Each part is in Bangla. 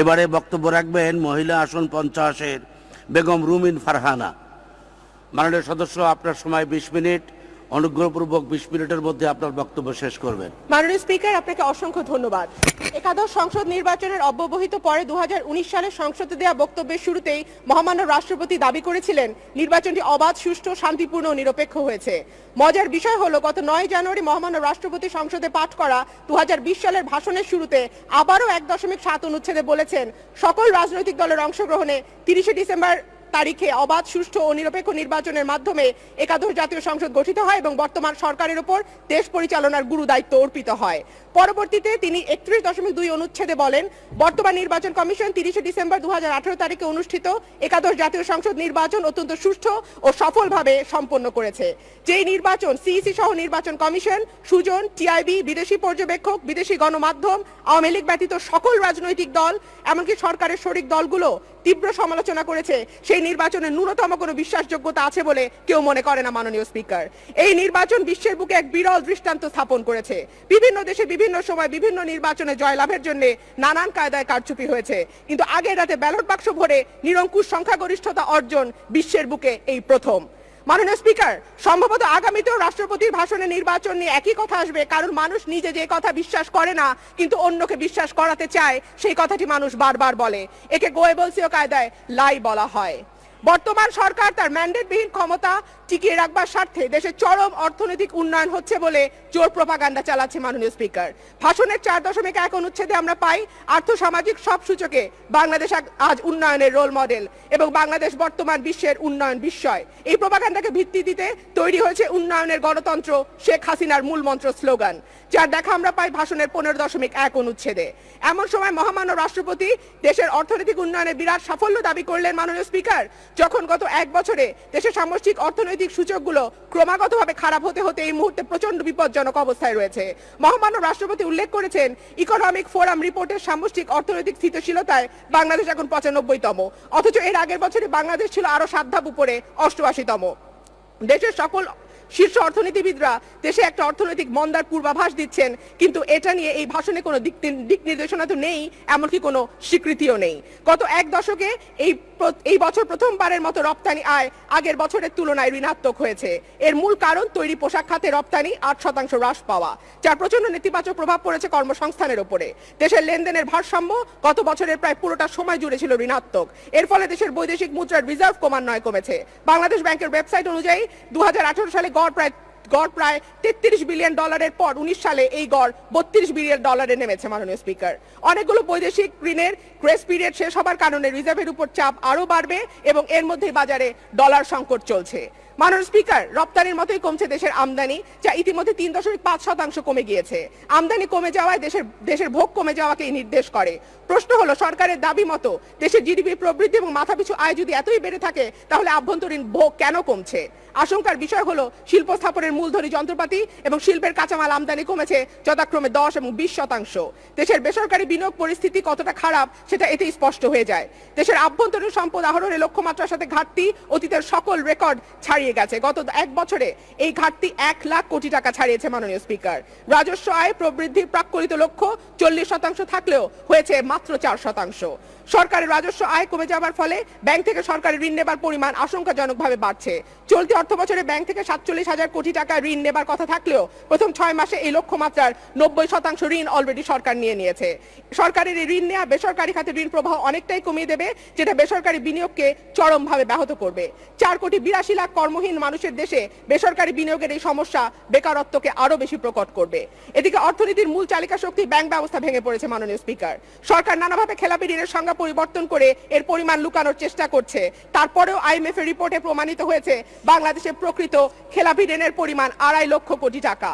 এবারে বক্তব্য রাখবেন মহিলা আসন পঞ্চাশের বেগম রুমিন ফারহানা। মাননীয় সদস্য, আপনার সময় বিশ মিনিট। অনুগ্রহপূর্বক বিশ মিনিটের মধ্যে আপনার বক্তব্য শেষ করবেন। মাননীয় স্পিকার, আপনাকে অসংখ্য ধন্যবাদ। একাদশ সংসদ নির্বাচনের অব্যবহিত পরে দুহাজার উনিশ সালে সংসদে দেওয়া বক্তব্যের শুরুতেই মহামান্য রাষ্ট্রপতি দাবি করেছিলেন, নির্বাচনটি অবাধ, সুষ্ঠু, শান্তিপূর্ণ ও নিরপেক্ষ হয়েছে। মজার বিষয় হলো, গত নয় জানুয়ারি মহামান্য রাষ্ট্রপতি সংসদে পাঠ করা দু হাজার বিশ সালের ভাষণের শুরুতে আবারও এক দশমিক সাত অনুচ্ছেদে বলেছেন, সকল রাজনৈতিক দলের অংশগ্রহণে তিরিশে ডিসেম্বর তারিখে অবাধ, সুষ্ঠু ও নিরপেক্ষ নির্বাচনের মাধ্যমে একাদশ জাতীয় সংসদ গঠিত হয় এবং বর্তমান সরকারের উপর দেশ পরিচালনার গুরু দায়িত্ব অর্পিত হয়। পরবর্তীতে তিনি একত্রিশ দশমিক দুই অনুচ্ছেদে বলেন, বর্তমান নির্বাচন কমিশন তিরিশে ডিসেম্বর দুহাজার আঠারো তারিখে অনুষ্ঠিত একাদশ জাতীয় সংসদ নির্বাচন অত্যন্ত সুষ্ঠু ও সফলভাবে সম্পন্ন করেছে। যেই নির্বাচন সিইসি সহ নির্বাচন কমিশন, সুজন, টিআইবি, বিদেশি পর্যবেক্ষক, বিদেশি গণমাধ্যম, আওয়ামী লীগ ব্যতীত সকল রাজনৈতিক দল, এমনকি সরকারের শরিক দলগুলো তীব্র সমালোচনা করেছে। সেই নির্বাচনের ন্যূনতম কোনো বিশ্বাসযোগ্যতা আছে বলে কেউ মনে করে না মাননীয় স্পিকার। এই নির্বাচন বিশ্বের বুকে এক বিরল দৃষ্টান্ত স্থাপন করেছে। বিভিন্ন দেশে বিভিন্ন সময় বিভিন্ন নির্বাচনে জয়লাভের জন্য নানান কায়দায় কারচুপি হয়েছে। কিন্তু আগের রাতে ব্যালট বাক্স ভরে নিরঙ্কুশ সংখ্যাগরিষ্ঠতা অর্জন বিশ্বের বুকে এই প্রথম। মাননীয় স্পিকার, সম্ভবত আগামীতেও রাষ্ট্রপতির ভাষণে নির্বাচন নিয়ে একই কথা আসবে। কারণ মানুষ নিজে যে কথা বিশ্বাস করে না, কিন্তু অন্যকে বিশ্বাস করাতে চায়, সেই কথাটি মানুষ বারবার বলে। একে গোয়েবলসীয় কায়দায় লাই বলা হয়। বর্তমান সরকার তার ম্যান্ডেটবিহীন ক্ষমতা টিকিয়ে রাখবার স্বার্থে দেশের চরম অর্থনৈতিক উন্নয়ন হচ্ছে বলে জোর প্রপাগান্ডা চালাচ্ছে মাননীয় স্পিকার ভাষণের চার দশমিক এক অনুচ্ছেদে আমরা পাই, আর্থসামাজিক সব সূচকে বাংলাদেশ আজ উন্নয়নের রোল মডেল এবং বাংলাদেশ বর্তমান বিশ্বের উন্নয়ন বিস্ময়। এই প্রপাগান্ডাকে ভিত্তি দিতে তৈরি হয়েছে উন্নয়নের গণতন্ত্র, শেখ হাসিনার মূল মন্ত্র স্লোগান, যার দেখা আমরা পাই ভাষণের পনেরো দশমিক এক অনুচ্ছেদে। এমন সময় মহামান্য রাষ্ট্রপতি দেশের অর্থনৈতিক উন্নয়নের বিরাট সাফল্য দাবি করলেন মাননীয় স্পিকার যখন গত এক বছরে দেশের সামষ্টিক অর্থনৈতিক সূচকগুলো ক্রমাগতভাবে খারাপ হতে হতে এই মুহূর্তে প্রচণ্ড বিপজ্জনক অবস্থায় রয়েছে। মহামান্য রাষ্ট্রপতি উল্লেখ করেছেন, ইকোনমিক ফোরাম রিপোর্টের সামষ্টিক অর্থনৈতিক স্থিতিশীলতায় বাংলাদেশ এখন পঁচানব্বইতম। অথচ এর আগের বছরে বাংলাদেশ ছিল আরও সাত ধাপ উপরে, অষ্টআশিতম। দেশের সকল শীর্ষ অর্থনীতিবিদরা দেশে একটা অর্থনৈতিক মন্দার পূর্বাভাস দিচ্ছেন, কিন্তু এটা নিয়ে এই ভাষণে কোনো দিক দিক নির্দেশনা তো নেই, এমনকি কোনো স্বীকৃতিও নেই। গত এক দশকে এই এই বছর প্রথমবারের মতো রপ্তানি আয় আগের বছরের তুলনায় ঋণাত্মক হয়েছে। এর মূল কারণ তৈরি পোশাক খাতে রপ্তানি আট শতাংশ হ্রাস পাওয়া, যার প্রচণ্ড নেতিবাচক প্রভাব পড়েছে কর্মসংস্থানের উপরে দেশের লেনদেনের ভারসাম্য গত বছরের প্রায় পুরোটা সময় জুড়ে ছিল ঋণাত্মক। এর ফলে দেশের বৈদেশিক মুদ্রার রিজার্ভ ক্রমান্বয়ে কমেছে। বাংলাদেশ ব্যাংকের ওয়েবসাইট অনুযায়ী দু হাজার আঠারো সালে গড় প্রায় গড় প্রায় তেত্রিশ বিলিয়ন ডলারের পর উনিশ সালে এই গড় বত্রিশ বিলিয়ন ডলারে নেমেছে, মাননীয় স্পিকার। অনেকগুলো বৈদেশিক ঋণের গ্রেস পিরিয়ড শেষ হবার কারণে রিজার্ভের উপর চাপ আরও বাড়বে এবং এর মধ্যেই বাজারে ডলার সংকট চলছে। মাননীয় স্পিকার, রপ্তানির মতোই কমছে দেশের আমদানি, যা ইতিমধ্যে তিন দশমিক পাঁচ শতাংশ কমে গিয়েছে। আমদানি কমে যাওয়ায় দেশের দেশের ভোগ কমে যাওয়াকে নির্দেশ করে। প্রশ্ন হলো, সরকারের দাবি মতো দেশের জিডিপি প্রবৃদ্ধি এবং মাথাপিছু আয় যদি এতই বেড়ে থাকে, তাহলে আভ্যন্তরীণ ভোগ কেন কমছে? আশঙ্কার বিষয় হলো, শিল্প স্থাপনের মূলধনী যন্ত্রপাতি এবং শিল্পের কাঁচামাল আমদানি কমেছে যথাক্রমে দশ এবং বিশ শতাংশ। দেশের বেসরকারি বিনিয়োগ পরিস্থিতি কতটা খারাপ, সেটা এতেই স্পষ্ট হয়ে যায়। দেশের আভ্যন্তরীণ সম্পদ আহরণের লক্ষ্যমাত্রার সাথে ঘাটতি, অতীতের সকল রেকর্ড ছাড়িয়ে গেছে। গত এক বছরে এই ঘাটতি এক লাখ কোটি টাকা ছাড়িয়েছে মাননীয় স্পিকার। রাজস্ব আয় প্রবৃদ্ধির প্রাক্কলিত লক্ষ্য চল্লিশ শতাংশ থাকলেও হয়েছে মাত্র চার শতাংশ। সরকারের রাজস্ব আয় কমে যাওয়ার ফলে ব্যাংক থেকে সরকারি ঋণ নেবার পরিমাণ আশঙ্কাজনকভাবে বাড়ছে। চলতি অর্থ বছরে ব্যাংক থেকে সাতচল্লিশ হাজার কোটি টাকা ঋণ নেবার কথা থাকলেও প্রথম ছয় মাসে এই লক্ষ্যমাত্রার নব্বই শতাংশ ঋণ অলরেডি সরকার নিয়ে নিয়েছে। সরকারের এই ঋণ নেওয়া বেসরকারি খাতে ঋণ প্রবাহ অনেকটাই কমিয়ে দেবে, যেটা বেসরকারি বিনিয়োগকে চরমভাবে ব্যাহত করবে। চার কোটি বিরাশি লাখ কর্মহীন মানুষের দেশে বেসরকারি বিনিয়োগের এই সমস্যা বেকারত্বকে আরও বেশি প্রকট করবে। এদিকে অর্থনীতির মূল চালিকা শক্তি ব্যাংক ব্যবস্থা ভেঙে পড়েছে মাননীয় স্পিকার। সরকার নানাভাবে খেলাপি ঋণের সংজ্ঞা পরিবর্তন করে এর পরিমাণ লুকানোর চেষ্টা করছে। তারপরেও আইএমএফ এর রিপোর্টে প্রমাণিত হয়েছে, বাংলাদেশের প্রকৃত খেলাপি ঋণের পরিমাণ আড়াই লক্ষ কোটি টাকা।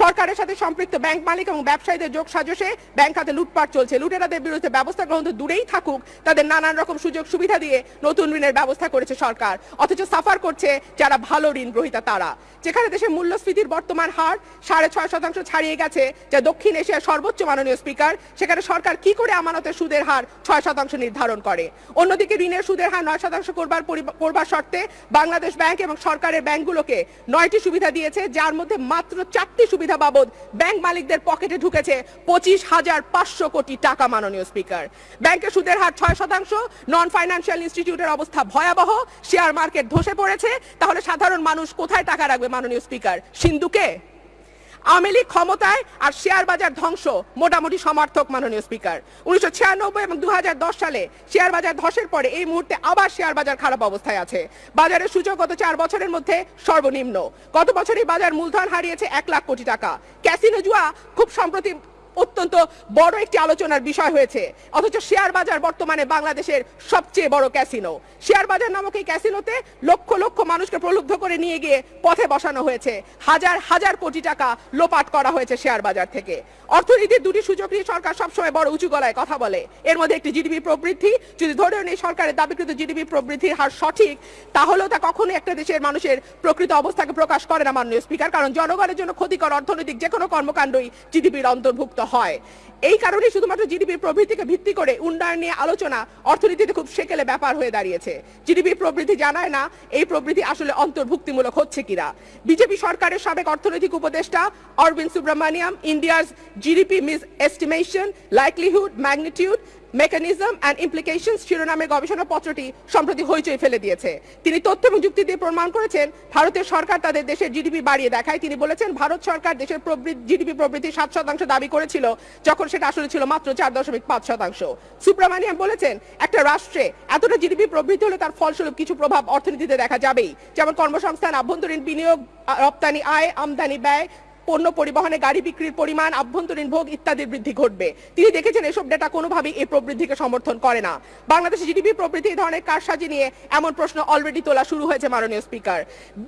সরকারের সাথে সম্পৃক্ত ব্যাংক মালিক এবং ব্যবসায়ীদের যোগ সাজসে ব্যাংক খাতে লুটপাট চলছে। লুটেরাদের বিরুদ্ধে ব্যবস্থা গ্রহণ তো দূরেই থাকুক। তাদের নানান রকম সুযোগ সুবিধা দিয়ে নতুন ঋণের ব্যবস্থা করেছে সরকার। অথচ সাফার করছে যারা ভালো ঋণ গ্রহীতা তারা। যেখানে দেশের মূল্যস্ফীতির বর্তমান হার সাড়ে ছয় শতাংশ ছাড়িয়ে গেছে যা দক্ষিণ এশিয়ার সর্বোচ্চ মাননীয় স্পিকার, সেখানে সরকার কি করে আমানতের সুদের হার ছয় শতাংশ নির্ধারণ করে? অন্যদিকে ঋণের সুদের হার নয় শতাংশ করবার করবার শর্তে বাংলাদেশ ব্যাংক এবং সরকারের ব্যাংকগুলোকে নয়টি সুবিধা দিয়েছে, যার মধ্যে মাত্র চারটি সুবিধা সুবিধা বাবদ ব্যাংক মালিকদের পকেটে ঢুকেছে পঁচিশ হাজার পাঁচশো কোটি টাকা মাননীয় স্পিকার। ব্যাংকের সুদের হার ছয় শতাংশ নন ফাইন্যান্সিয়াল ইনস্টিটিউটের অবস্থা ভয়াবহ শেয়ার মার্কেট ধসে পড়েছে। তাহলে সাধারণ মানুষ কোথায় টাকা রাখবে মাননীয় স্পিকার? সিন্ধুকে? আওয়ামী ক্ষমতায় আর শেয়ার বাজার ধ্বংস, মোটামুটি সমর্থক মাননীয় স্পিকার। উনিশশো ছিয়ানব্বই এবং দু হাজার দশ সালে শেয়ার বাজার ধসের পরে এই মুহূর্তে আবার শেয়ার বাজার খারাপ অবস্থায় আছে। বাজারের সূচক গত চার বছরের মধ্যে সর্বনিম্ন। গত বছরই বাজার মূলধন হারিয়েছে এক লাখ কোটি টাকা। ক্যাসিনো জুয়া খুব সম্প্রতি অত্যন্ত বড় একটি আলোচনার বিষয় হয়েছে। অথচ শেয়ার বাজার বর্তমানে বাংলাদেশের সবচেয়ে বড় ক্যাসিনো। শেয়ার বাজার নামক এই ক্যাসিনোতে লক্ষ লক্ষ মানুষকে প্রলুব্ধ করে নিয়ে গিয়ে পথে বসানো হয়েছে। হাজার হাজার কোটি টাকা লোপাট করা হয়েছে শেয়ার বাজার থেকে। অর্থনীতির দুটি সূচক নিয়ে সরকার সবসময় বড় উঁচু গলায় কথা বলে। এর মধ্যে একটি জিডিপি প্রবৃদ্ধি। যদি ধরেও নেই সরকারের দাবিকৃত জিডিপি প্রবৃদ্ধির হার সঠিক, তাহলেও তা কখনোই একটা দেশের মানুষের প্রকৃত অবস্থাকে প্রকাশ করে না মাননীয় স্পিকার। কারণ জনগণের জন্য ক্ষতিকর অর্থনৈতিক যে কোনো কর্মকাণ্ডই জিডিপির অন্তর্ভুক্ত। হয়। এই কারণে শুধুমাত্র জিডিপি প্রবৃদ্ধিকে ভিত্তি করে উন্নয়ন নিয়ে আলোচনা অর্থনীতিতে খুব সেকেলে ব্যাপার হয়ে দাঁড়িয়েছে। জিডিপি প্রবৃদ্ধি জানায় না, এই প্রবৃদ্ধি আসলে অন্তর্ভুক্তিমূলক হচ্ছে কিনা। বিজেপি সরকারের সাবেক অর্থনৈতিক উপদেষ্টা অরবিন্দ সুব্রমণিয়াম ইন্ডিয়ার GDP misestimation likelihood magnitude mechanism and implications শিরোনামের গবেষণা পত্রটি সম্প্রতি হইচই ফেলে দিয়েছে। তিনি তথ্য এবং যুক্তি দিয়ে প্রমাণ করেছেন, ভারতের সরকার তাদের দেশের জিডিপি বাড়িয়ে দেখায়। তিনি বলেছেন, ভারত সরকার দেশের জিডিপি প্রবৃদ্ধি সাত শতাংশ দাবি করেছিল, যখন সেটা আসলে ছিল মাত্র চার দশমিক পাঁচ শতাংশ। সুব্রমানিয়াম বলেছেন, একটা রাষ্ট্রে এতটা জিডিপি প্রবৃদ্ধি হলে তার ফলস্বরূপ কিছু প্রভাব অর্থনীতিতে দেখা যাবেই। যেমন কর্মসংস্থান, আভ্যন্তরীণ বিনিয়োগ রপ্তানি আয়, আমদানি ব্যয় পণ্য পরিবহনে গাড়ি বিক্রির পরিমাণ, আভ্যন্তরীণ ভোগ ইত্যাদির বৃদ্ধি ঘটবে। তিনি দেখেছেন এসব ডেটা কোনোভাবেই এই প্রবৃদ্ধিকে সমর্থন করে না। বাংলাদেশে জিডিপি প্রবৃদ্ধি এই ধরনের কারসাজি নিয়ে এমন প্রশ্ন অলরেডি তোলা শুরু হয়েছে মাননীয় স্পিকার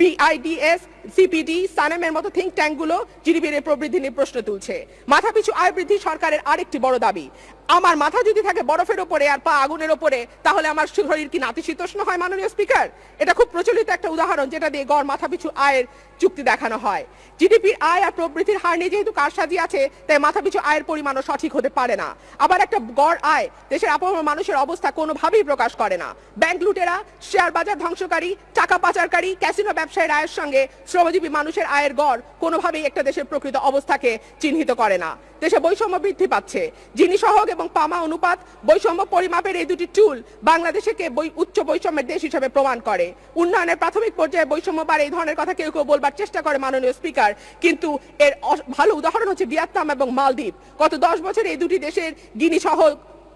বিআইডিএস সিপিডি সানেমের মতো থিঙ্ক ট্যাঙ্কগুলো জিডিপির এই প্রবৃদ্ধি নিয়ে প্রশ্ন তুলছে। মাথাপিছু আয় বৃদ্ধি সরকারের আরেকটি বড় দাবি। আমার মাথা যদি থাকে বরফের ওপরে আর পা আগুনের ওপরে তাহলে আমার শরীর কি নাতিশীতোষ্ণ হয়, মাননীয় স্পিকার? এটা খুব প্রচলিত একটা উদাহরণ যেটা দিয়ে গড় মাথাপিছু আয়ের চুক্তি দেখানো হয়। জিডিপির আয় আর প্রবৃদ্ধির হার নিয়ে যেহেতু কারসাজি আছে, তাই মাথাপিছু আয়ের পরিমাণও সঠিক হতে পারে না। আবার একটা গড় আয়, দেশের আপামর মানুষের অবস্থা কোনোভাবেই প্রকাশ করে না। ব্যাংক লুটেরা, শেয়ার বাজার ধ্বংসকারী, টাকা পাচারকারী, ক্যাসিনো ব্যবসায়ীর আয়ের সঙ্গে শ্রমজীবী মানুষের আয়ের গড় কোনোভাবেই একটা দেশের প্রকৃত অবস্থাকে চিহ্নিত করে না। দেশে বৈষম্য বৃদ্ধি পাচ্ছে। যিনি সহগ এবং পামা অনুপাত বৈষম্য পরিমাপের এই দুটি টুল বাংলাদেশকে উচ্চ বৈষম্যের দেশ হিসেবে প্রমাণ করে। উন্নয়নের প্রাথমিক পর্যায়ে বৈষম্য বাড়ে এই ধরনের কথা কেউ কেউ বলবার চেষ্টা করে মাননীয় স্পিকার কিন্তু এর ভালো উদাহরণ হচ্ছে ভিয়েতনাম এবং মালদ্বীপ। গত দশ বছরে এই দুটি দেশের গিনি সহ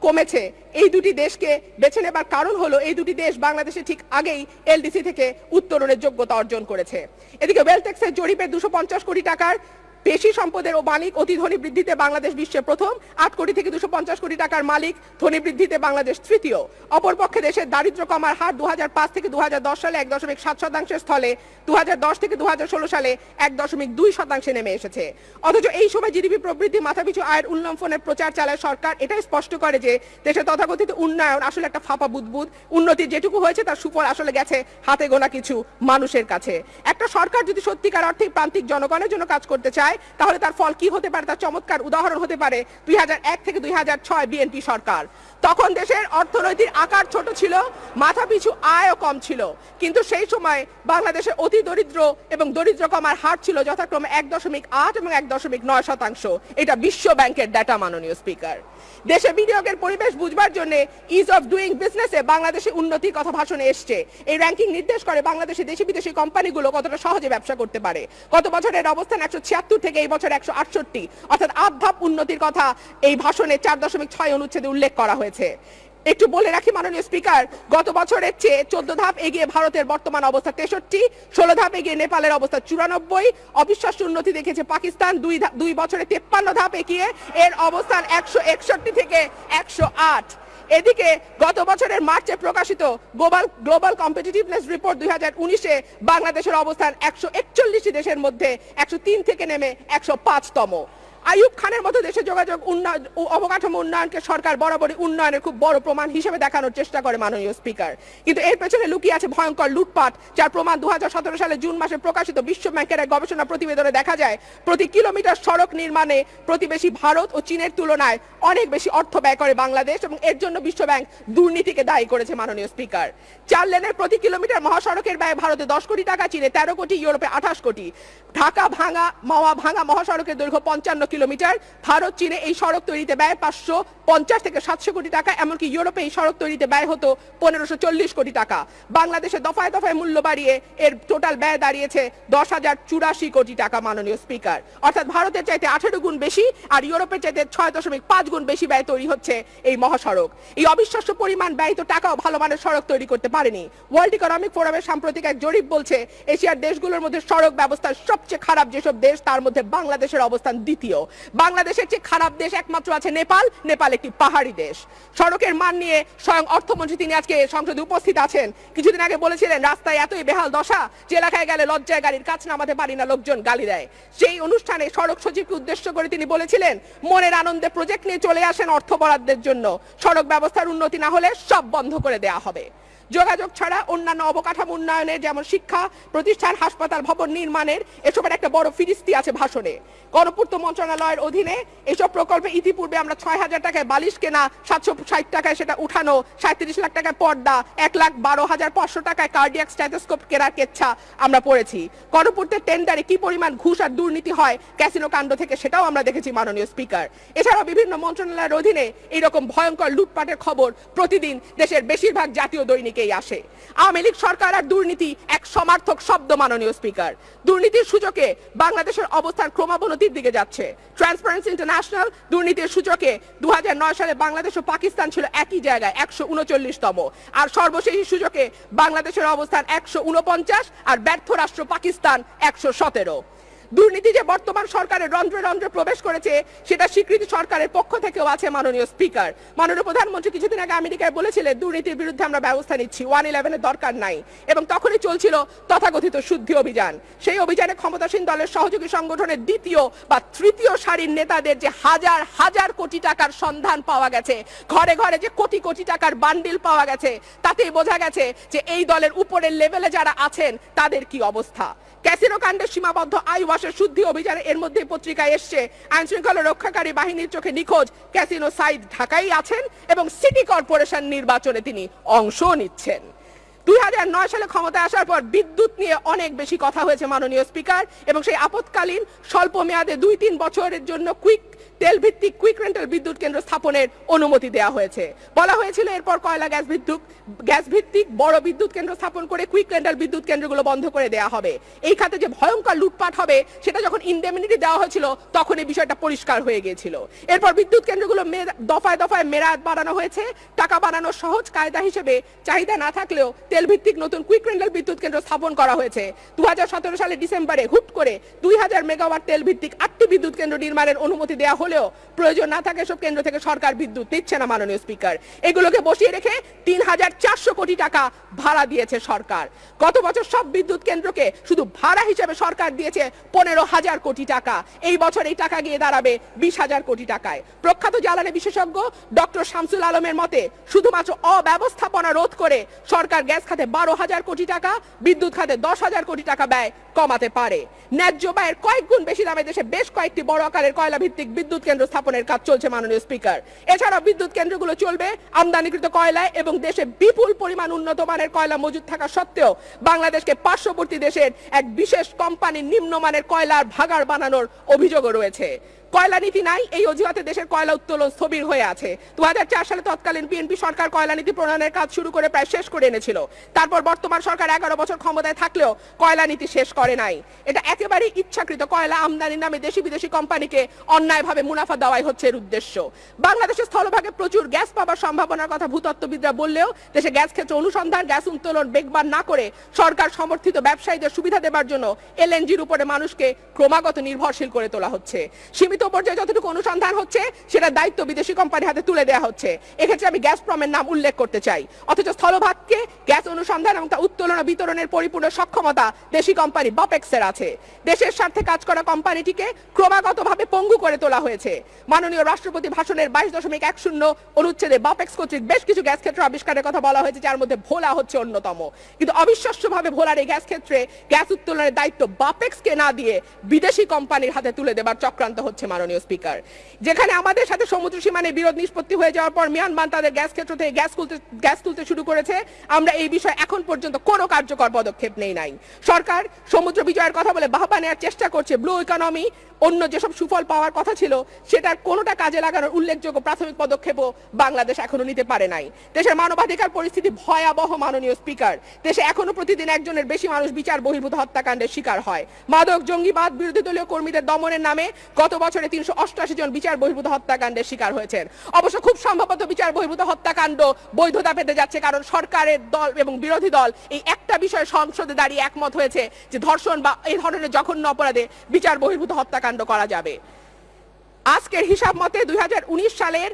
কমেছে। এই দুটি দেশকে বেছে নেবার কারণ হলো এই দুটি দেশ বাংলাদেশে ঠিক আগেই এলডিসি থেকে উত্তরণের যোগ্যতা অর্জন করেছে। এদিকে ওয়েলটেক্সের জরিপে দুশো পঞ্চাশ কোটি টাকার বেশি সম্পদের ও মালিক অতি ধনী বৃদ্ধিতে বাংলাদেশ বিশ্বে প্রথম আট কোটি থেকে দুশো পঞ্চাশ কোটি টাকার মালিক, ধনী বৃদ্ধিতে বাংলাদেশ তৃতীয়। অপরপক্ষে দেশের দারিদ্র কমার হার দু থেকে দু হাজার দশ সালে এক দশমিক সাত শতাংশের স্থলে দুহাজার দশ থেকে দুহাজার ষোলো সালে এক দশমিক দুই শতাংশে নেমে এসেছে। অথচ এই সময় জিডিপি প্রবৃদ্ধি মাথাপিছু আয়ের উল্লম্ফনের প্রচার চালায় সরকার, এটাই স্পষ্ট করে যে দেশের তথাকথিত উন্নয়ন আসলে একটা ফাঁপা বুদবুদ। উন্নতি যেটুকু হয়েছে তার সুফল আসলে গেছে হাতে গোনা কিছু মানুষের কাছে। একটা সরকার যদি সত্যিকার অর্থে প্রান্তিক জনগণের জন্য কাজ করতে চায় তাহলে তার ফল কি হতে পারে? তার চমৎকার উদাহরণ হতে পারে দুই হাজার এক থেকে দুই হাজার ছয় বিএনপি সরকার। তখন দেশের অর্থনৈতিক আকার ছোট ছিল, মাথাপিছু আয়ও কম ছিল। কিন্তু সেই সময় বাংলাদেশের অতি দরিদ্র এবং দরিদ্র কমার হার ছিল যথাক্রমে এক দশমিক আট এবং এক দশমিক নয় শতাংশ। এটা বিশ্ব ব্যাংকের ডাটা মাননীয় স্পিকার দেশে বিনিয়োগের পরিবেশ বুঝবার জন্য ইজ অফ ডুইং বিজনেসে বাংলাদেশে উন্নতির কথা ভাষণে এসছে। এই র্যাঙ্কিং নির্দেশ করে বাংলাদেশে দেশি বিদেশি কোম্পানিগুলো কতটা সহজে ব্যবসা করতে পারে। গত বছরের অবস্থান একশো ছিয়াত্তর থেকে এই বছর একশো আটষট্টি। অর্থাৎ আট ধাপ উন্নতির কথা এই ভাষণে চার দশমিক ছয় অনুচ্ছেদে উল্লেখ করা হয়েছে। একটু বলে রাখি, মাননীয় স্পিকার, গত বছরের চেয়ে চোদ্দ ধাপ এগিয়ে ভারতের বর্তমান অবস্থা তেষট্টি, ষোলো ধাপ এগিয়ে নেপালের অবস্থা চুরানব্বই। অবিশ্বাস্য উন্নতি দেখেছে পাকিস্তান, দুই দুই বছরে তেপ্পান্ন ধাপ এগিয়ে এর অবস্থান একশো একষট্টি থেকে একশো আট। এদিকে গত বছরের মার্চে প্রকাশিত গ্লোবাল গ্লোবাল কম্পিটিটিভনেস রিপোর্ট দুই হাজার উনিশে বাংলাদেশের অবস্থান একশো একচল্লিশটি দেশের মধ্যে একশো তিন থেকে নেমে একশো পাঁচতম। আইয়ুব খানের মতো দেশে যোগাযোগ উন্নয়ন ও অবকাঠামো উন্নয়নকে সরকার বরাবরই উন্নয়নের খুব বড় প্রমাণ হিসেবে দেখানোর চেষ্টা করে মাননীয় স্পিকার। কিন্তু এর পেছনে লুকিয়ে আছে ভয়ঙ্কর লুটপাট, যার প্রমাণ দু সালে জুন মাসে প্রকাশিত বিশ্ব ব্যাংকের এক গবেষণা প্রতিবেদনে দেখা যায়, প্রতি কিলোমিটার সড়ক নির্মাণে প্রতিবেশী ভারত ও চীনের তুলনায় অনেক বেশি অর্থ ব্যয় করে বাংলাদেশ এবং এর জন্য বিশ্ব ব্যাংক দুর্নীতিকে দায়ী করেছে মাননীয় স্পিকার। চার লেনের প্রতি কিলোমিটার মহাসড়কের ব্যয় ভারতে দশ কোটি টাকা, চীনে তেরো কোটি, ইউরোপে আঠাশ কোটি। ঢাকা ভাঙা, মাওয়া ভাঙা মহাসড়কের দৈর্ঘ্য পঞ্চান্ন কিলোমিটার। ভারত, চীনে এই সড়ক তৈরিতে ব্যয় পাঁচশো পঞ্চাশ থেকে সাতশো কোটি টাকা, এমনকি ইউরোপে এই সড়ক তৈরিতে ব্যয় হতো পনেরোশো চল্লিশ কোটি টাকা। বাংলাদেশে দফায় দফায় মূল্য বাড়িয়ে এর টোটাল ব্যয় দাঁড়িয়েছে দশ হাজার চুরাশি কোটি টাকা, মাননীয় স্পিকার। অর্থাৎ ভারতের চাইতে আঠেরো গুণ বেশি আর ইউরোপের চাইতে ছয় দশমিক পাঁচ গুণ বেশি ব্যয় তৈরি হচ্ছে এই মহাসড়ক। এই অবিশ্বাস্য পরিমাণ ব্যয়িত টাকাও ভালো মানের সড়ক তৈরি করতে পারেনি। ওয়ার্ল্ড ইকোনমিক ফোরামের সাম্প্রতিক এক জরিপ বলছে, এশিয়ার দেশগুলোর মধ্যে সড়ক ব্যবস্থার সবচেয়ে খারাপ যেসব দেশ, তার মধ্যে বাংলাদেশের অবস্থান দ্বিতীয়। বাংলাদেশের চেয়ে খারাপ দেশ একমাত্র আছে নেপাল। নেপাল একটি পাহাড়ি দেশ। সড়কের মান নিয়ে স্বয়ং অর্থমন্ত্রী তিনি আজকে সংসদে উপস্থিত আছেন। কিছুদিন আগে বলেছিলেন, রাস্তায় এতই বেহাল দশা যে এলাকায় গেলে লজ্জায় গাড়ির কাছ নামাতে পারি না, লোকজন গালি দেয়। সেই অনুষ্ঠানে সড়ক সচিবকে উদ্দেশ্য করে তিনি বলেছিলেন, মনের আনন্দে প্রজেক্ট নিয়ে চলে আসেন অর্থ বরাদ্দের জন্য। সড়ক ব্যবস্থার উন্নতি না হলে সব বন্ধ করে দেয়া হবে। যোগাযোগ ছাড়া অন্যান্য অবকাঠামো উন্নয়নের যেমন শিক্ষা, প্রতিষ্ঠান, হাসপাতাল, ভবন নির্মাণের এসবের একটা বড় ফিরিস্তি আছে ভাষণে। গণপূর্ত মন্ত্রণালয়ের অধীনে এসব প্রকল্পে ইতিপূর্বে আমরা ছয় হাজার টাকায় বালিশ কেনা, সাতশো ষাট টাকায় সেটা উঠানো, সাঁত্রিশ লাখ টাকায় পর্দা, এক লাখ বারো হাজার পাঁচশো টাকায় কার্ডিয়াক স্ট্যাথোস্কোপ কেনার কেচ্ছা আমরা পড়েছি। গণপূর্তের টেন্ডারে কি পরিমাণ ঘুষ আর দুর্নীতি হয় ক্যাসিনো কাণ্ড থেকে সেটাও আমরা দেখেছি মাননীয় স্পিকার এছাড়াও বিভিন্ন মন্ত্রণালয়ের অধীনে এইরকম ভয়ঙ্কর লুটপাটের খবর প্রতিদিন দেশের বেশিরভাগ জাতীয় দৈনিকেই আসে। আওয়ামী লীগ সরকার আর দুর্নীতি এক সমার্থক শব্দ মাননীয় স্পিকার। দুর্নীতির সূচকে বাংলাদেশের অবস্থান ক্রমাবনতির দিকে যাচ্ছে। ট্রান্সপারেন্সি ইন্টারন্যাশনাল দুর্নীতির সূচকে দু হাজার নয় সালে বাংলাদেশ ও পাকিস্তান ছিল একই জায়গায় একশো উনচল্লিশতম। আর সর্বশেষ সূচকে বাংলাদেশের অবস্থান একশো উনপঞ্চাশ আর ব্যর্থ রাষ্ট্র পাকিস্তান একশো সতেরো। দুর্নীতি যে বর্তমান সরকারের রন্ধ্রে রন্ধ্রে প্রবেশ করেছে, সেটা স্বীকৃতি সরকারের পক্ষ থেকেও আছে মাননীয় স্পিকার। মাননীয় প্রধানমন্ত্রী কিছুদিন আগে আমেরিকায় বলেছিলেন, দুর্নীতির বিরুদ্ধে আমরা ব্যবস্থা নিচ্ছি, ওয়ান ইলেভেনের দরকার নাই। এবং তখনই চলছিল তথাকথিত শুদ্ধি অভিযান। সেই অভিযানে ক্ষমতাসীন দলের সহযোগী সংগঠনের দ্বিতীয় বা তৃতীয় সারির নেতাদের যে হাজার হাজার কোটি টাকার সন্ধান পাওয়া গেছে, ঘরে ঘরে যে কোটি কোটি টাকার বান্ডিল পাওয়া গেছে, তাতেই বোঝা গেছে যে এই দলের উপরের লেভেলে যারা আছেন, তাদের কি অবস্থা? ক্যাসিনো কাণ্ডে সীমাবদ্ধ আইওয়াসের শুদ্ধি অভিযানে এর মধ্যে পত্রিকায় এসছে আইন শৃঙ্খলা রক্ষাকারী বাহিনীর চোখে নিখোঁজ ক্যাসিনো সাইদ ঢাকাই আছেন এবং সিটি কর্পোরেশন নির্বাচনে তিনি অংশ নিচ্ছেন। দুই হাজার নয় সালে ক্ষমতায় আসার পর বিদ্যুৎ নিয়ে অনেক বেশি কথা হয়েছে মাননীয় স্পিকার এবং সেই আপৎকালীন স্বল্প মেয়াদে দুই তিন বছরের জন্য কুইক তেল ভিত্তিক কুইক রেন্টাল বিদ্যুৎ কেন্দ্র স্থাপনের অনুমতি দেওয়া হয়েছে। বলা হয়েছিল এরপর কয়লা, গ্যাস বিদ্যুৎ, গ্যাস ভিত্তিক বড় বিদ্যুৎ কেন্দ্র স্থাপন করে কুইক রেন্টাল বিদ্যুৎ কেন্দ্রগুলো বন্ধ করে দেওয়া হবে। এই খাতে যে ভয়ঙ্কর লুটপাট হবে, সেটা যখন ইন্ডেমিনিটি দেওয়া হয়েছিল, তখন এই বিষয়টা পরিষ্কার হয়ে গিয়েছিল। এরপর বিদ্যুৎ কেন্দ্রগুলো দফায় দফায় মেরাদ বাড়ানো হয়েছে। টাকা বাড়ানোর সহজ কায়দা হিসেবে চাহিদা না থাকলেও তেল ভিত্তিক নতুন কুইক রেন্টাল বিদ্যুৎ কেন্দ্র স্থাপন করা হয়েছে। দু সালে ডিসেম্বরে হুট করে দুই হাজার মেগাওয়াট তেল ভিত্তিক আটটি বিদ্যুৎ কেন্দ্র নির্মাণের অনুমতি দেওয়া হলেও প্রয়োজন না থাকে সব কেন্দ্র থেকে সরকার বিদ্যুৎ দিচ্ছে না মাননীয় স্পিকার। এগুলোকে বসিয়ে রেখে তিন হাজার চারশো কোটি টাকা ভাড়া দিয়েছে সরকার। গত বছর সব বিদ্যুৎ কেন্দ্রকে শুধু ভাড়া হিসেবে সরকার দিয়েছে পনেরো হাজার কোটি টাকা। এই বছর এই টাকা গিয়ে দাঁড়াবে বিশ হাজার কোটি টাকায়। প্রখ্যাত জ্বালানি বিশেষজ্ঞ ডক্টর শামসুল আলমের মতে, শুধুমাত্র অব্যবস্থাপনা রোধ করে সরকার গ্যাস খাতে বারো হাজার কোটি টাকা, বিদ্যুৎ খাতে দশ হাজার কোটি টাকা ব্যয় কমাতে পারে। ন্যায্য ব্যয়ের কয়েক গুণ বেশি দামে দেশে বেশ কয়েকটি বড় আকারের কয়লা ভিত্তিক বিদ্যুৎ কেন্দ্র স্থাপনের কাজ চলছে মাননীয় স্পিকার। এছাড়া বিদ্যুৎ কেন্দ্রগুলো চলবে আমদানিকৃত কয়লায় এবং দেশে বিপুল পরিমাণ উন্নত মানের কয়লা মজুদ থাকা সত্ত্বেও বাংলাদেশকে পার্শ্ববর্তী দেশের এক বিশেষ কোম্পানির নিম্নমানের কয়লার ভাগার বানানোর অভিযোগও রয়েছে। কয়লা নীতি নাই, এই অজুহাতে দেশের কয়লা উত্তোলন স্থবির হয়ে আছে। দু সালে তৎকালীন বিএনপি সরকার কয়লা নীতি প্রণয়নের কাজ শুরু করে প্রায় শেষ করে এনেছিল। তারপর বর্তমান সরকার এগারো বছর ক্ষমতায় থাকলেও কয়লা নীতি শেষ করে নাই। এটা একেবারে ইচ্ছাকৃত কয়লা আমদানির নামে দেশি বিদেশি কোম্পানিকে অন্যায়ভাবে মুনাফা দেওয়াই হচ্ছে এর উদ্দেশ্য। বাংলাদেশের স্থলভাগে প্রচুর গ্যাস পাওয়ার সম্ভাবনার কথা ভূতত্ত্ববিদরা বললেও দেশে গ্যাস ক্ষেত্রে অনুসন্ধান, গ্যাস উত্তোলন বেগবান না করে সরকার সমর্থিত ব্যবসায়ীদের সুবিধা দেবার জন্য এলএনজির উপরে মানুষকে ক্রমাগত নির্ভরশীল করে তোলা হচ্ছে। সীমিত মৃত পর্যায়ে যতটুকু অনুসন্ধান হচ্ছে, সেটা দায়িত্ব বিদেশি কোম্পানির হাতে তুলে দেওয়া হচ্ছে। এক্ষেত্রে আমি গ্যাস প্রমের নাম উল্লেখ করতে চাই। অথচ স্থলভাগকে গ্যাস অনুসন্ধান এবং তা উত্তোলন বিতরণের পরিপূর্ণ সক্ষমতা দেশি কোম্পানি বাপেক্সের আছে। দেশের স্বার্থে কাজ করা কোম্পানিটিকে ক্রমাগতভাবে পঙ্গু করে তোলা হয়েছে। মাননীয় রাষ্ট্রপতি ভাষণের বাইশ দশমিক এক শূন্য অনুচ্ছেদে বাপেক্স কর্তৃক বেশ কিছু গ্যাস ক্ষেত্র আবিষ্কারের কথা বলা হয়েছে, যার মধ্যে ভোলা হচ্ছে অন্যতম। কিন্তু অবিশ্বাস্যভাবে ভোলার এই গ্যাস ক্ষেত্রে গ্যাস উত্তোলনের দায়িত্ব বাপেক্সকে না দিয়ে বিদেশি কোম্পানির হাতে তুলে দেবার চক্রান্ত হচ্ছে মাননীয় স্পিকার। যেখানে আমাদের সাথে সমুদ্র সীমানে বিরোধ নিষ্পত্তি হয়ে যাওয়ার পর মিয়ানমার তাদের গ্যাস ক্ষেত্র থেকে গ্যাস তুলতে গ্যাস তুলতে শুরু করেছে। আমরা এই বিষয়ে এখন পর্যন্ত কোনো কার্যকর পদক্ষেপ নেই নাই। সরকার সমুদ্র বিজয়ের কথা বলে বাহবা নেওয়ার চেষ্টা করছে ব্লু ইকোনমি। অন্য যেসব সুফল পাওয়ার কথা ছিল, সেটার কোনোটা কাজে লাগানোর উল্লেখযোগ্য প্রাথমিক পদক্ষেপও বাংলাদেশ এখনও নিতে পারে নাই। দেশের মানবাধিকার পরিস্থিতি ভয়াবহ, মাননীয় স্পিকার। দেশে এখনও প্রতিদিন একজনের বেশি মানুষ বিচার, বহির্ভূত হত্যাকাণ্ডের শিকার হয়। মাদক, জঙ্গিবাদ বিরোধী দলীয় কর্মীদের দমনের নামে গত বছরে তিনশো অষ্টআশি জন বিচার বহির্ভূত হত্যাকাণ্ডের শিকার হয়েছেন। অবশ্য খুব সম্ভবত বিচার বহির্ভূত হত্যাকাণ্ড বৈধতা পেতে যাচ্ছে কারণ সরকারের দল এবং বিরোধী দল এই একটা বিষয়ে সংসদে দাঁড়িয়ে একমত হয়েছে যে ধর্ষণ বা এই ধরনের জঘন্য অপরাধে বিচার বহির্ভূত হত্যাকাণ্ড করা যাবে। আজকের হিসাব মতে দুই হাজার উনিশ সালের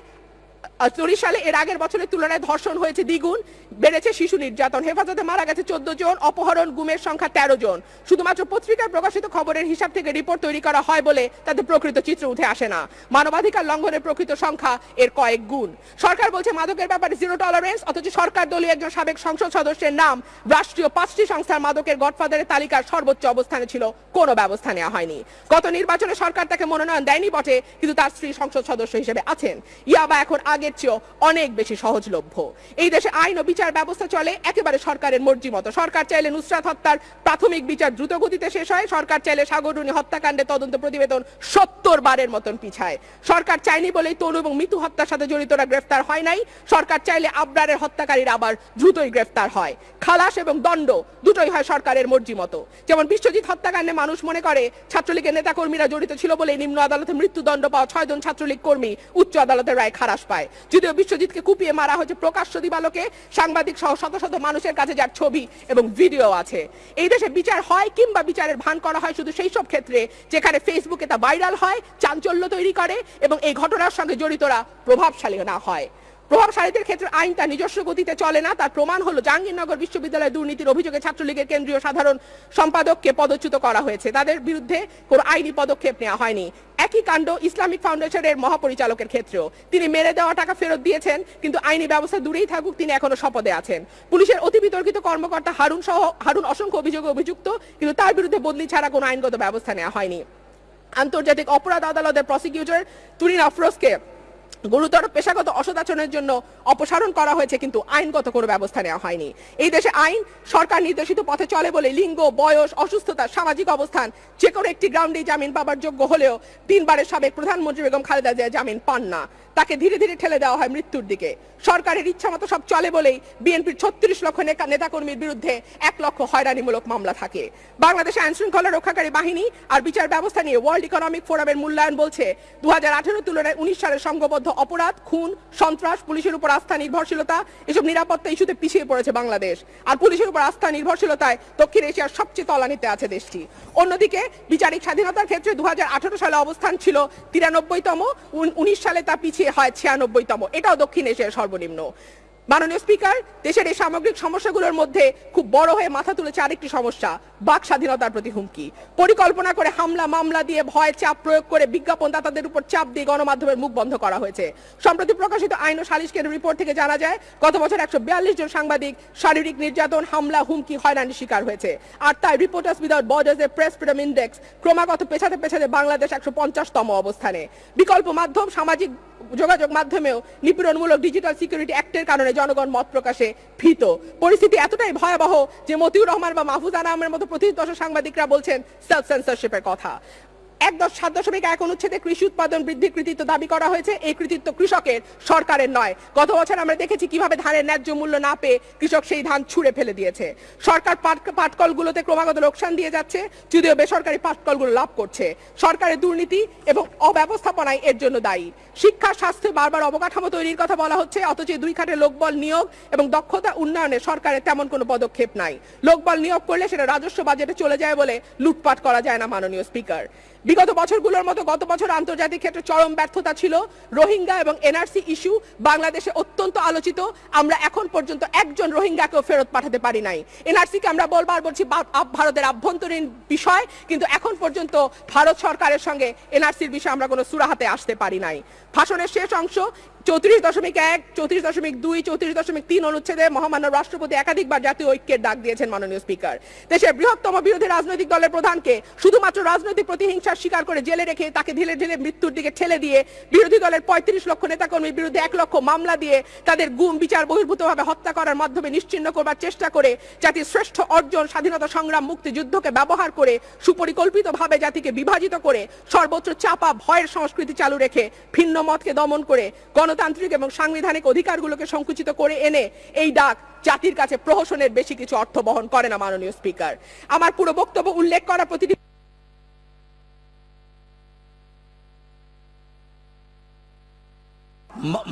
চল্লিশ সালে এর আগের বছরের তুলনায় ধর্ষণ হয়েছে দ্বিগুণ, বেড়েছে শিশু নির্যাতন। হেফাজতে মারা গেছে চোদ্দ জন, অপহরণ, গুমের সংখ্যা তেরো জন। শুধুমাত্র পত্রিকার প্রকাশিত খবরের হিসাব থেকে রিপোর্ট তৈরি করা হয় বলে তাদের প্রকৃত চিত্র উঠে আসে না। মানবাধিকার লঙ্ঘনের প্রকৃত সংখ্যা এর কয়েক গুণ। সরকার বলছে মাদকের ব্যাপারে জিরো টলারেন্স অথচ সরকার দলীয় একজন সাবেক সংসদ সদস্যের নাম রাষ্ট্রীয় পাঁচটি সংস্থার মাদকের গডফাদারের তালিকার সর্বোচ্চ অবস্থানে ছিল, কোনো ব্যবস্থা নেওয়া হয়নি। গত নির্বাচনে সরকার তাকে মনোনয়ন দেয়নি বটে, কিন্তু তার স্ত্রী সংসদ সদস্য হিসেবে আছেন। ইয়াবা এখন আগের চেয়েও অনেক বেশি সহজলভ্য। এই দেশে আইন ও বিচার ব্যবস্থা চলে, একেবারে সরকারের মর্জি মতো। সরকার চাইলে নুসরাত হত্যার প্রাথমিক বিচার দ্রুত গতিতে শেষ হয়। সরকার চাইলে সাগররুনি হত্যাকাণ্ডের তদন্ত প্রতিবেদন সত্তর বারের মতন পিছায়। সরকার চাইনি বলেই তনু এবং মিতু হত্যার সাথে জড়িতরা গ্রেফতার হয় নাই। সরকার চাইলে আবরারের হত্যাকারীরা আবার দ্রুতই গ্রেফতার হয়। খালাস এবং দণ্ড দুটোই হয় সরকারের মর্জি মতো। যেমন বিশ্বজিৎ হত্যাকাণ্ডে মানুষ মনে করে, ছাত্রলীগের নেতাকর্মীরা জড়িত ছিল বলে নিম্ন আদালতে মৃত্যুদণ্ড পাওয়া ছয়জন ছাত্রলীগ কর্মী উচ্চ আদালতের রায় খারাপ পায়। যদিও বিশ্বজিৎকে কুপিয়ে মারা হয়েছে প্রকাশ্য দিবালোকে, সাংবাদিক সহ শত শত মানুষের কাছে যার ছবি এবং ভিডিও আছে। এই দেশে বিচার হয় কিংবা বিচারের ভান করা হয় শুধু সেই সব ক্ষেত্রে যেখানে ফেসবুকে তা ভাইরাল হয়, চাঞ্চল্য তৈরি করে এবং এই ঘটনার সঙ্গে জড়িতরা প্রভাবশালী না হয়। প্রভাবশালীদের ক্ষেত্রে আইন তার নিজস্ব গতিতে চলে না। তার প্রমাণ হলো জাহাঙ্গীরনগর বিশ্ববিদ্যালয়ের দুর্নীতির অভিযোগে ছাত্রলীগের কেন্দ্রীয় সাধারণ সম্পাদককে পদচ্যুত করা হয়েছে। তাদের বিরুদ্ধে কোনো আইনি পদক্ষেপ নেওয়া হয়নি। একই কাণ্ড ইসলামিক ফাউন্ডেশনের মহাপরিচালকের ক্ষেত্রেও। তিনি মেরে দেওয়া টাকা ফেরত দিয়েছেন, কিন্তু আইনি ব্যবস্থা দূরেই থাকুক, তিনি এখনও শপথে আছেন। পুলিশের অতি বিতর্কিত কর্মকর্তা হারুন সহ, হারুন অসংখ্য অভিযোগে অভিযুক্ত, কিন্তু তার বিরুদ্ধে বদলি ছাড়া কোনো আইনগত ব্যবস্থা নেওয়া হয়নি। আন্তর্জাতিক অপরাধ আদালতের প্রসিকিউটর তুরিন আফরোজকে গুরুতর পেশাগত অসদাচরণের জন্য অপসারণ করা হয়েছে, কিন্তু আইনগত কোনো ব্যবস্থা নেওয়া হয়নি। এই দেশে আইন, সরকার নির্দেশিত পথে চলে বলে লিঙ্গ, বয়স, অসুস্থতা, সামাজিক অবস্থান, যে কোনো একটি গ্রাউন্ডে জামিন পাবার যোগ্য হলেও তিনবারের সাবেক প্রধানমন্ত্রী বেগম খালেদা জিয়া জামিন পান না। তাকে ধীরে ধীরে ঠেলে দেওয়া হয় মৃত্যুর দিকে। সরকারের ইচ্ছা মতো সব চলে বলেই বিএনপির ছত্রিশ লক্ষ নেতা- নেতাকর্মীর বিরুদ্ধে এক লক্ষ হয়রানিমূলক মামলা থাকে। বাংলাদেশ আইন শৃঙ্খলা রক্ষাকারী বাহিনী আর বিচার ব্যবস্থা নিয়ে ওয়ার্ল্ড ইকোনমিক ফোরামের মূল্যায়ন বলছে দু হাজার আঠারো তুলনায় উনিশ সালের সংঘবদ্ধ অপরাধ, খুন, সন্ত্রাস, পুলিশের উপর আস্থা, নির্ভরশীলতা, এসব নিরাপত্তা ইস্যুতে পিছিয়ে পড়েছে বাংলাদেশ। আর পুলিশের উপর আস্থা, নির্ভরশীলতায় দক্ষিণ এশিয়ার সবচেয়ে তলানিতে আছে দেশটি। অন্যদিকে, বিচারিক স্বাধীনতার ক্ষেত্রে দু হাজার আঠেরো সালে অবস্থান ছিল তিরানব্বইতম উনিশ সালে তা পিছিয়ে হয় ছিয়ানব্বইতম। এটাও দক্ষিণ এশিয়ার সর্বনিম্ন। মাননীয় স্পিকার, দেশের এই সামগ্রিক সমস্যাগুলোর মধ্যে খুব বড় হয়ে মাথা তুলেছে আরেকটি সমস্যা, বাক স্বাধীনতার প্রতি হুমকি। পরিকল্পনা করে হামলা, মামলা দিয়ে ভয়, চাপ প্রয়োগ করে বিজ্ঞাপন দাতাদের উপর চাপ দিয়ে গণমাধ্যমের মুখ বন্ধ করা হয়েছে। সম্প্রতি প্রকাশিত আইন ও সালিশ কেন্দ্র রিপোর্ট থেকে জানা যায়, গত বছর একশো বিয়াল্লিশ জন সাংবাদিক শারীরিক নির্যাতন, হামলা, হুমকি, হয়রানির শিকার হয়েছে। আর তাই রিপোর্টার্স উইদাউট বর্ডার্স এর প্রেস ফ্রিডম ইন্ডেক্স ক্রমাগত পেছাতে পেছাতে বাংলাদেশ একশো পঞ্চাশতম অবস্থানে। বিকল্প মাধ্যম সামাজিক যোগাযোগ মাধ্যমেও নিপীড়নমূলক ডিজিটাল সিকিউরিটি অ্যাক্টের কারণে জনগণ মত প্রকাশে ভীত। পরিস্থিতি এতটাই ভয়াবহ যে মতিউর রহমান বা মাহফুজ আনামের মতো প্রতিদশ সাংবাদিকরা বলছেন সেলফ সেন্সরশিপের কথা। এক দশ সাত দশমিক এক অনুচ্ছেদে কৃষি উৎপাদন বৃদ্ধির কৃতিত্ব দাবি করা হয়েছে। এই কৃতিত্ব কৃষকের, সরকারের নয়। গত বছর আমরা দেখেছি কীভাবে ধানের ন্যায্য মূল্য না পেয়ে কৃষক সেই ধান ছুঁড়ে ফেলে দিয়েছে। সরকার পাট- পাটকলগুলোতে ক্রমাগত লোকসান দিয়ে যাচ্ছে, যদিও বেসরকারি পাটকলগুলো লাভ করছে। সরকারের দুর্নীতি এবং অব্যবস্থাপনায় এর জন্য দায়ী। শিক্ষা, স্বাস্থ্য বারবার অবকাঠামো তৈরির কথা বলা হচ্ছে, অথচ দুই খাতে লোকবল নিয়োগ এবং দক্ষতা উন্নয়নে সরকারের তেমন কোনো পদক্ষেপ নাই। লোকবল নিয়োগ করলে সেটা রাজস্ব বাজেটে চলে যায় বলে লুটপাট করা যায় না মাননীয় স্পিকার। বিগত বছরগুলোর মতো গত বছর আন্তর্জাতিক ক্ষেত্রে চরম ব্যর্থতা ছিল। রোহিঙ্গা এবং এনআরসি ইস্যু বাংলাদেশে অত্যন্ত আলোচিত। আমরা এখন পর্যন্ত একজন রোহিঙ্গাকেও ফেরত পাঠাতে পারি নাই। এনআরসি কে আমরা বলবার বলছি ভারতের আভ্যন্তরীণ বিষয়, কিন্তু এখন পর্যন্ত ভারত সরকারের সঙ্গে এনআরসির বিষয়ে আমরা কোনো সুরাহাতে আসতে পারি নাই। ভাষণের শেষ অংশ চৌত্রিশ দশমিক এক, চৌত্রিশ দশমিক দুই, চৌত্রিশ দশমিক তিন অনুচ্ছেদে মহামান্য রাষ্ট্রপতি একাধিকবার জাতীয় ঐক্যের ডাক দিয়েছেন মাননীয় স্পিকার। দেশের বৃহত্তম বিরোধী রাজনৈতিক দলের প্রধানকে শুধুমাত্র রাজনৈতিক প্রতিহিংসার শিকার করে জেলে রেখে তাকে ধীরে ধীরে মৃত্যুর দিকে ঠেলে দিয়ে বিরোধী দলের পঁয়ত্রিশ লক্ষ নেতাকর্মীর বিরুদ্ধে এক লক্ষ মামলা দিয়ে তাদের গুম, বিচার, বহির্ভূতভাবে হত্যা করার মাধ্যমে নিশ্চিন্ন করবার চেষ্টা করে জাতির শ্রেষ্ঠ অর্জন, স্বাধীনতা সংগ্রাম মুক্তি মুক্তিযুদ্ধকে ব্যবহার করে সুপরিকল্পিতভাবে জাতিকে বিভাজিত করে সর্বোচ্চ চাপা ভয়ের সংস্কৃতি চালু রেখে ভিন্ন মতকে দমন করে গণতান্ত্রিক এবং সাংবিধানিক অধিকারগুলোকে সংকুচিত করে এনে এই ডাক জাতির কাছে প্রহসনের বেশি কিছু অর্থ বহন করে না মাননীয় স্পিকার। আমার পুরো বক্তব্য উল্লেখ করা প্রতিটি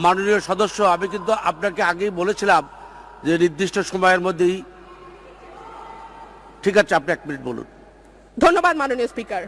মাননীয় সদস্য আমি কিন্তু আপনাকে আগেই বলেছিলাম যে নির্দিষ্ট সময়ের মধ্যেই ঠিক আছে আপনি এক মিনিট বলুন। ধন্যবাদ মাননীয় স্পিকার।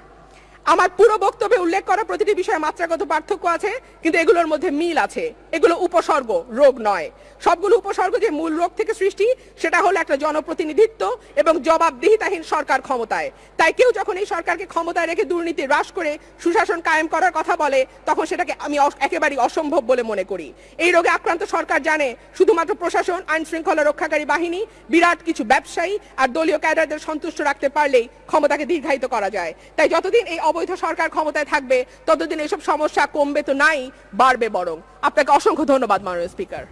আমার পুরো বক্তব্যে উল্লেখ করা প্রতিটি বিষয়ে মাত্রাগত পার্থক্য আছে, কিন্তু এগুলোর মধ্যে মিল আছে। এগুলো উপসর্গ, রোগ নয়। সবগুলো উপসর্গ যে মূল রোগ থেকে সৃষ্টি, সেটা হলো একটা জনপ্রতিনিধিত্ব এবং জবাবদিহিতাহীন সরকার ক্ষমতায়। তাই কেউ যখন এই সরকারকে ক্ষমতায় রেখে দুর্নীতি হ্রাস করে সুশাসন কায়েম করার কথা বলে, তখন সেটাকে আমি একেবারেই অসম্ভব বলে মনে করি। এই রোগে আক্রান্ত সরকার জানে, শুধুমাত্র প্রশাসন আইন শৃঙ্খলা রক্ষাকারী বাহিনী, বিরাট কিছু ব্যবসায়ী আর দলীয় ক্যাডারদের সন্তুষ্ট রাখতে পারলেই ক্ষমতাকে দীর্ঘায়িত করা যায়। তাই যতদিন এই অবৈধ সরকার ক্ষমতায় থাকবে, ততদিন এইসব সমস্যা কমবে তো নাই, বাড়বে বরং। আপনাকে অসংখ্য ধন্যবাদ, মাননীয় স্পিকার।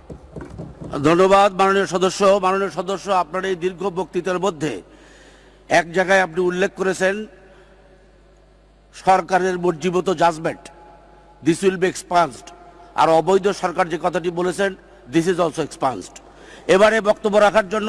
ধন্যবাদ, মাননীয় সদস্য। মাননীয় সদস্য, আপনার এই দীর্ঘ বক্তৃতার মধ্যে এক জায়গায় আপনি উল্লেখ করেছেন, সরকারের মর্জিমত judgement this will be expanded আর অবৈধ সরকার যে কথাটি বলেছেন দিস ইজ অলসো এক্সপান্সড এবারে বক্তব্য রাখার জন্য